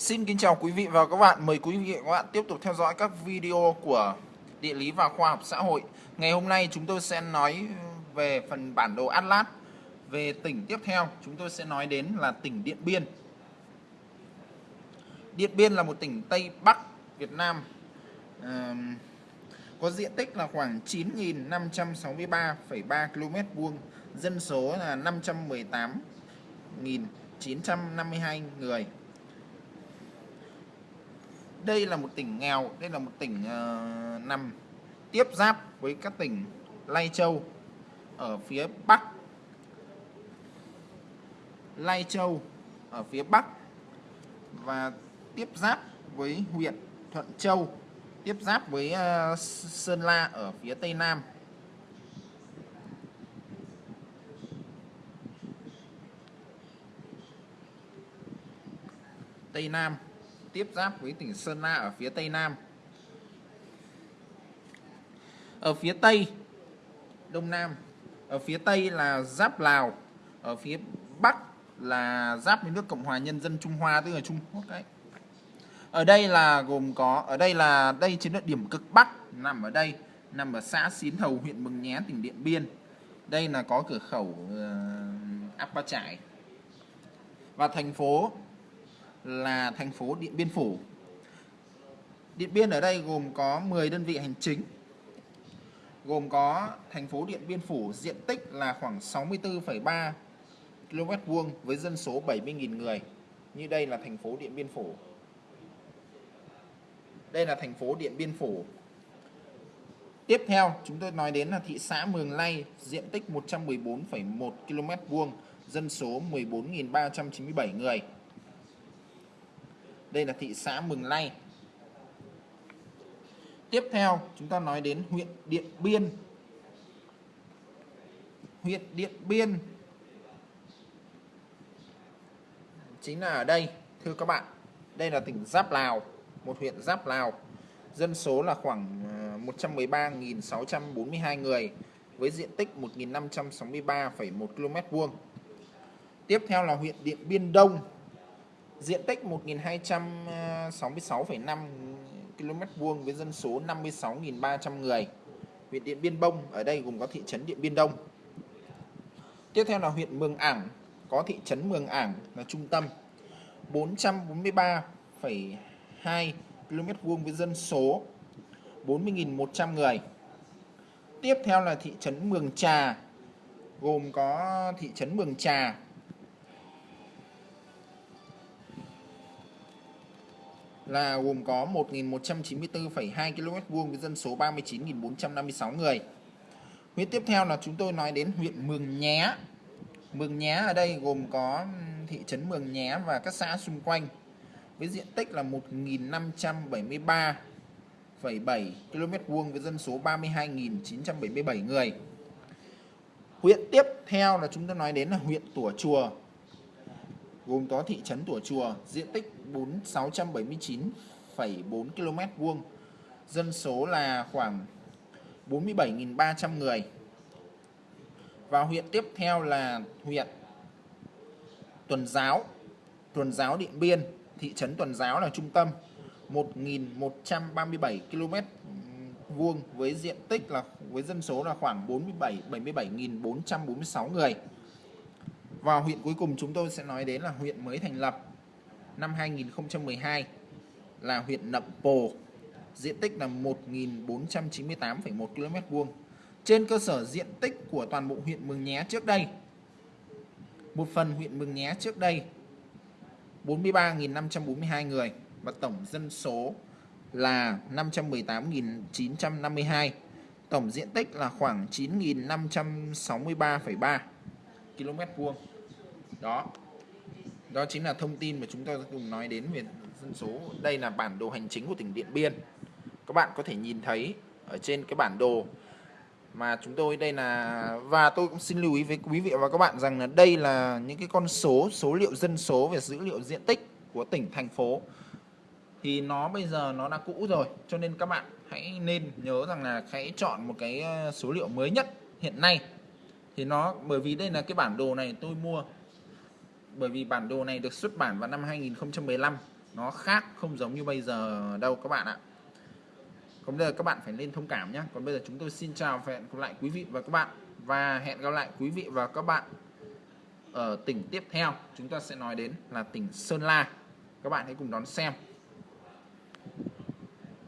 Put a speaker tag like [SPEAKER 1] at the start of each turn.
[SPEAKER 1] Xin kính chào quý vị và các bạn. Mời quý vị và các bạn tiếp tục theo dõi các video của Địa lý và Khoa học xã hội. Ngày hôm nay chúng tôi sẽ nói về phần bản đồ Atlas. Về tỉnh tiếp theo, chúng tôi sẽ nói đến là tỉnh Điện Biên. Điện Biên là một tỉnh Tây Bắc Việt Nam. À, có diện tích là khoảng 9.563,3 km vuông, dân số là 518.952 người đây là một tỉnh nghèo đây là một tỉnh uh, nằm tiếp giáp với các tỉnh Lai Châu ở phía Bắc. Lai Châu ở phía Bắc và tiếp giáp với huyện Thuận Châu tiếp giáp với uh, Sơn La ở phía Tây Nam. Tây Nam tiếp giáp với tỉnh Sơn La ở phía tây nam. Ở phía tây đông nam, ở phía tây là giáp Lào, ở phía bắc là giáp với nước Cộng hòa Nhân dân Trung Hoa tức là Trung Quốc đấy. Ở đây là gồm có ở đây là đây chính là điểm cực bắc nằm ở đây, nằm ở xã Xín Thầu, huyện Mường Nhé, tỉnh Điện Biên. Đây là có cửa khẩu uh, Áp Trải. Và thành phố là thành phố Điện Biên Phủ. Điện Biên ở đây gồm có 10 đơn vị hành chính. Gồm có thành phố Điện Biên Phủ diện tích là khoảng 64,3 km vuông với dân số 70.000 người. Như đây là thành phố Điện Biên Phủ. Đây là thành phố Điện Biên Phủ. Tiếp theo, chúng tôi nói đến là thị xã Mường Lay, diện tích 114,1 km vuông, dân số 14.397 người. Đây là thị xã Mường Lay. Tiếp theo chúng ta nói đến huyện Điện Biên. Huyện Điện Biên chính là ở đây thưa các bạn. Đây là tỉnh Giáp Lào, một huyện Giáp Lào. Dân số là khoảng à, 113.642 người với diện tích 1.563,1 km vuông. Tiếp theo là huyện Điện Biên Đông Diện tích 1266,5 à, km vuông với dân số 56.300 người. Huyện Điện Biên Đông ở đây gồm có thị trấn Điện Biên Đông. Tiếp theo là huyện Mường Ảng, có thị trấn Mường Ảng là trung tâm. 443,2 km vuông với dân số 40.100 người. Tiếp theo là thị trấn Mường Trà, gồm có thị trấn Mường Trà là gồm có 1.194,2 km vuông với dân số 39.456 người. Huyện tiếp theo là chúng tôi nói đến huyện Mường Nhé. Mường Nhé ở đây gồm có thị trấn Mường Nhé và các xã xung quanh với diện tích là 1.573,7 km vuông với dân số 32.977 người. Huyện tiếp theo là chúng tôi nói đến là huyện Tủa Chùa gồm có thị trấn Tủa Chùa, diện tích 4679,4 km vuông, dân số là khoảng 47.300 người. Và huyện tiếp theo là huyện Tuần Giáo, Tuần Giáo Điện Biên, thị trấn Tuần Giáo là trung tâm, 1.137 km vuông với diện tích là với dân số là khoảng 47 77.446 người. Và huyện cuối cùng chúng tôi sẽ nói đến là huyện mới thành lập năm 2012 là huyện Nậm Pồ. Diện tích là 1.498,1 km vuông. Trên cơ sở diện tích của toàn bộ huyện Mường Nhé trước đây. Một phần huyện Mường Nhé trước đây 43.542 người và tổng dân số là 518.952. Tổng diện tích là khoảng 9.563,3 km vuông. Đó. Đó chính là thông tin mà chúng ta cùng nói đến về dân số. Đây là bản đồ hành chính của tỉnh Điện Biên. Các bạn có thể nhìn thấy ở trên cái bản đồ mà chúng tôi, đây là, và tôi cũng xin lưu ý với quý vị và các bạn rằng là đây là những cái con số số liệu dân số về dữ liệu diện tích của tỉnh, thành phố. Thì nó bây giờ nó đã cũ rồi, cho nên các bạn hãy nên nhớ rằng là hãy chọn một cái ờ, số liệu mới nhất hiện nay thì nó, bởi vì đây là cái bản đồ này tôi mua, bởi vì bản đồ này được xuất bản vào năm 2015 nó khác, không giống như bây giờ đâu các bạn ạ. Còn bây giờ các bạn phải lên thông cảm nhé còn bây giờ chúng tôi xin chào và hẹn gặp lại quý vị và các bạn. Và hẹn gặp lại quý vị và các bạn ở tỉnh tiếp theo. Chúng ta sẽ nói đến là tỉnh Sơn La. Các bạn hãy cùng đón xem.